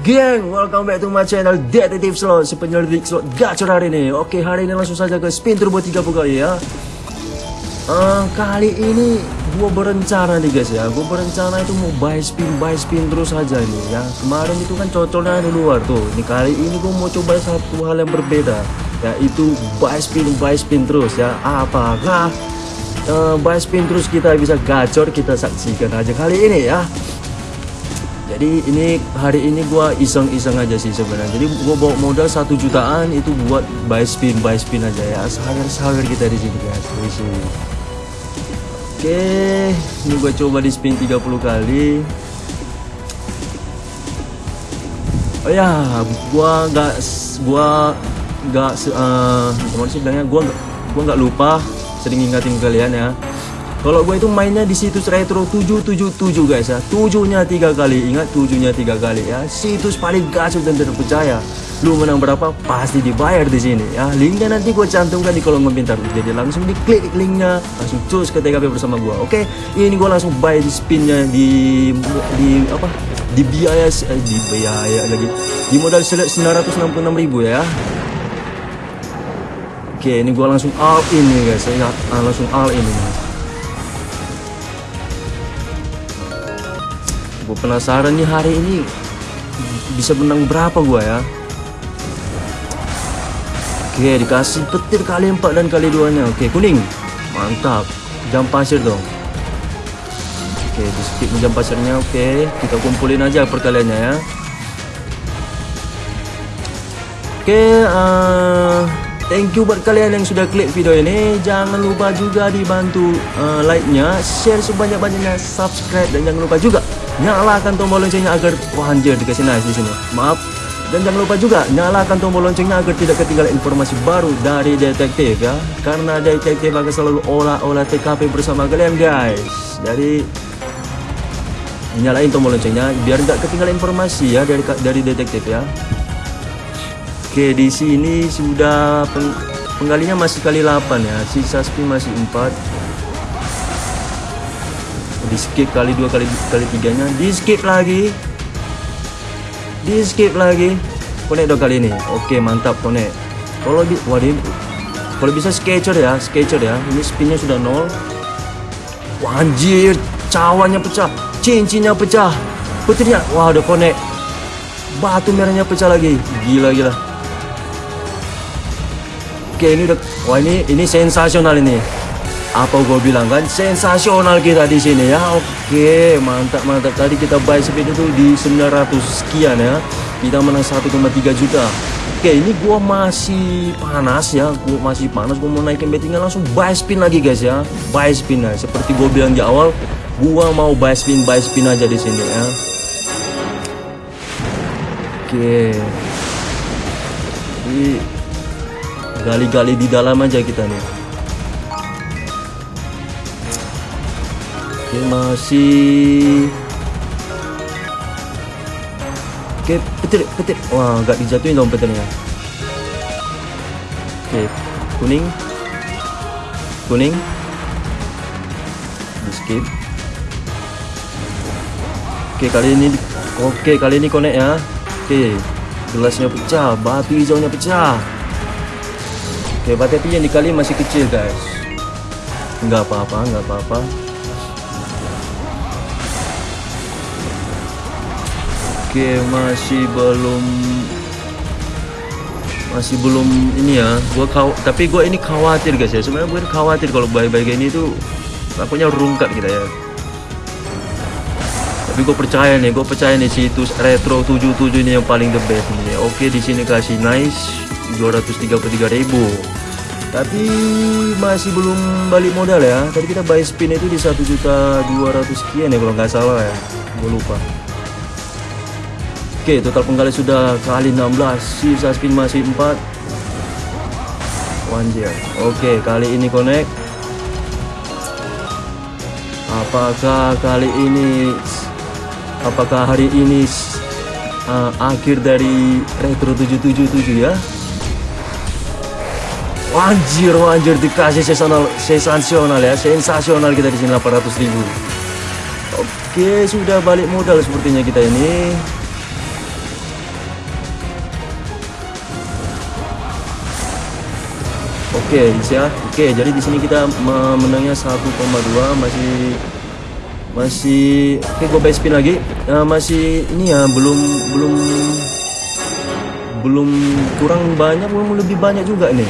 geng? Welcome back to my channel Detektif Slot, si penyelidik slot gacor hari ini. Oke, hari ini langsung saja ke spin turbo 30 kali ya. Uh, kali ini gue berencana nih guys ya, gue berencana itu mau buy spin, buy spin terus saja ini ya. Kemarin itu kan cocoknya di luar tuh. Ini kali ini gue mau coba satu hal yang berbeda, yaitu buy spin, buy spin terus ya. Apakah uh, buy spin terus kita bisa gacor? Kita saksikan aja kali ini ya jadi ini hari ini gua iseng-iseng aja sih sebenarnya. Jadi gua bawa modal satu jutaan itu buat buy spin buy spin aja ya. Sawer-sawer kita di sini guys. Di sini. Oke ini gua coba di spin 30 kali. Oh ya gua nggak gua nggak uh, gimana sih bilangnya? Gua gua nggak lupa sering ingatin kalian ya kalau gue itu mainnya di situs retro 777 guys ya. Tujuhnya tiga kali. Ingat tujuhnya tiga kali ya. Situs paling gacor dan terpercaya. Lu menang berapa pasti dibayar di sini ya. Linknya nanti gue cantumkan di kolom komentar. Jadi langsung diklik linknya, langsung cus ke TKP bersama gue. Oke, ini gue langsung buy di spinnya di di apa? Di biaya eh, di biaya lagi. Di modal 966 ribu ya. Oke, ini gue langsung all in nih guys. Ya, langsung all in nih. Gue penasaran nih hari ini bisa menang berapa gue ya? Oke dikasih petir kali empat dan kali duanya. Oke kuning. Mantap. Jam pasir dong. Oke di skip jam pasirnya. Oke kita kumpulin aja perkaliannya ya. Oke uh, Thank you buat kalian yang sudah klik video ini. Jangan lupa juga dibantu uh, like-nya, share sebanyak-banyaknya, subscribe dan jangan lupa juga nyalakan tombol loncengnya agar wah anjir dikasih nice di sini. Maaf. Dan jangan lupa juga nyalakan tombol loncengnya agar tidak ketinggalan informasi baru dari detektif ya. Karena detektif akan selalu olah-olah TKP bersama kalian guys. Jadi nyalain tombol loncengnya biar nggak ketinggalan informasi ya dari dari detektif ya oke di sini sudah peng, penggalinya masih kali 8 ya. Sisa spin masih 4 di skip kali dua kali kali tiganya. Di skip lagi. Di skip lagi. Connect dua kali ini. Oke mantap connect kalau di waduh kalau bisa sketcher ya sketcher ya. Ini spinnya sudah nol. Wah, anjir. Cawannya pecah. Cincinnya pecah. Petirnya wah udah connect batu merahnya pecah lagi. Gila gila oke ini udah wah ini ini sensasional ini. Apa gue bilang kan? Sensasional kita di sini ya. Oke mantap mantap. Tadi kita buy speed itu di 900 sekian ya. Kita menang 1,3 juta. Oke ini gue masih panas ya. Gue masih panas. Gue mau naikin bettingnya langsung buy spin lagi guys ya. Buy spin ya seperti gue bilang di awal gue mau buy spin buy spin aja di sini ya. Oke gali-gali di dalam aja kita nih. Oke masih. Oke petir petir. Wah nggak dijatuhin dong petirnya. Oke kuning. Kuning. Di skip. Oke kali ini Oke kali ini connect ya. Oke Gelasnya pecah Batu hijaunya pecah Oke tapi yang dikali masih kecil guys. Nggak apa-apa nggak apa-apa. Oke masih belum masih belum ini ya. Gua kau tapi gue ini khawatir guys ya. Sebenarnya gue khawatir kalau bayi-bayi ini tuh takutnya rungkat kita ya tapi gue percaya nih gue percaya nih situs retro 77 ini yang paling the best nih. Oke di sini kasih nice 233 ribu. Tapi masih belum balik modal ya. Tadi kita buy spin itu di 1 juta 200 sekian ya kalau nggak salah ya. Gue lupa. Oke total penggali sudah kali 16 Sisa spin masih 4 Wanjir Oke kali ini connect. Apakah kali ini Apakah hari ini uh, Akhir dari Retro 777 ya Wanjir wanjir dikasih sensasional sensasional ya sensasional kita di sini 800 ribu Oke, sudah balik modal sepertinya kita ini. Oke, ya. Oke, jadi di sini kita menangnya 1,2 masih masih oke gue base spin lagi. Uh, masih ini ya belum belum belum kurang banyak belum lebih banyak juga nih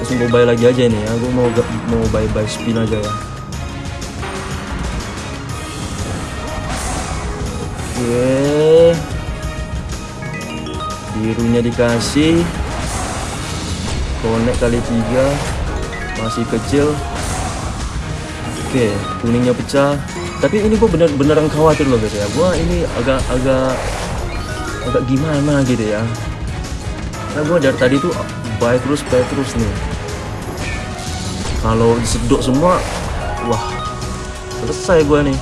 langsung gue buy lagi aja nih ya gue mau mau buy buy spin aja ya Oke. Birunya dikasih. Connect kali tiga. Masih kecil. Oke, kuningnya pecah. Tapi ini gue bener beneran khawatir loh guys ya. Gue ini agak agak agak gimana gitu ya. Nah gue dari tadi tuh buy terus buy terus nih. Kalau disedot semua, wah selesai gue nih.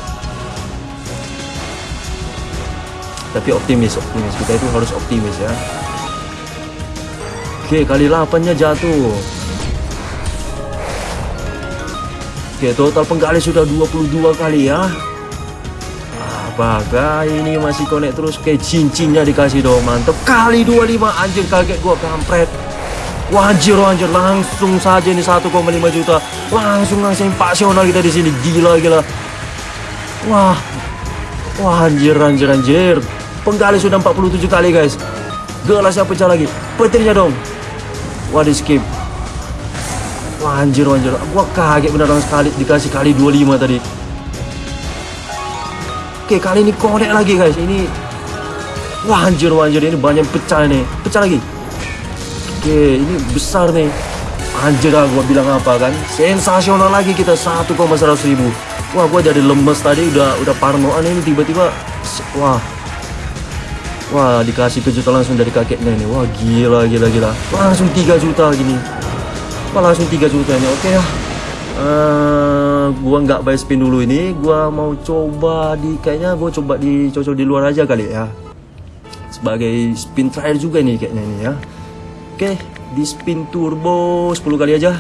tapi optimis optimis kita itu harus optimis ya oke kali 8 nya jatuh oke total penggali sudah 22 kali ya apakah ini masih connect terus kayak cincinnya dikasih dong mantep kali 25 anjir kaget gua kampret Wah anjir, anjir langsung saja ini 1,5 juta langsung langsung pasional kita di sini gila gila wah wah anjir anjir anjir Penggali sudah 47 kali guys. Gelasnya pecah lagi. Petirnya dong. Di skip. Wah anjir anjir. Gua kaget beneran sekali dikasih kali 25 tadi. Oke kali ini konek lagi guys. Ini Wah anjir anjir ini banyak pecah nih. Pecah lagi. Oke ini besar nih. Anjir lah gua bilang apa kan. Sensasional lagi kita 1,100 ribu. Wah gua dari lemes tadi udah udah parnoan ini tiba-tiba wah Wah dikasih kejutan langsung dari kakeknya ini Wah gila gila gila Langsung 3 juta gini Wah langsung 3 juta ini Oke ya uh, Gua nggak buy spin dulu ini. Gua mau coba di Kayaknya gua coba dicocol di luar aja kali ya. Sebagai spin terakhir juga nih kayaknya ini ya. Oke Di spin turbo 10 kali aja.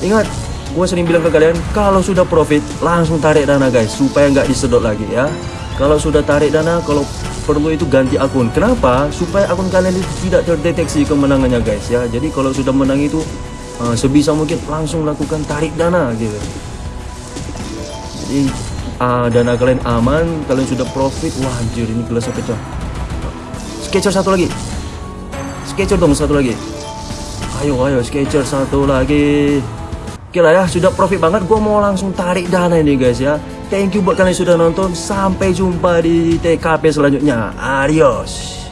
Ingat Gue sering bilang ke kalian Kalau sudah profit Langsung tarik dana guys Supaya nggak disedot lagi ya. Kalau sudah tarik dana Kalau perlu itu ganti akun. Kenapa? Supaya akun kalian itu tidak terdeteksi kemenangannya guys ya. Jadi kalau sudah menang itu uh, sebisa mungkin langsung lakukan tarik dana gitu. Jadi uh, dana kalian aman, kalian sudah profit. Wah anjir ini gelasnya pecah. Sketcher satu lagi. Sketcher dong satu lagi. Ayo ayo sketcher satu lagi. Oke lah ya, sudah profit banget. Gue mau langsung tarik dana ini guys ya. Thank you buat kalian yang sudah nonton. Sampai jumpa di TKP selanjutnya. Adios.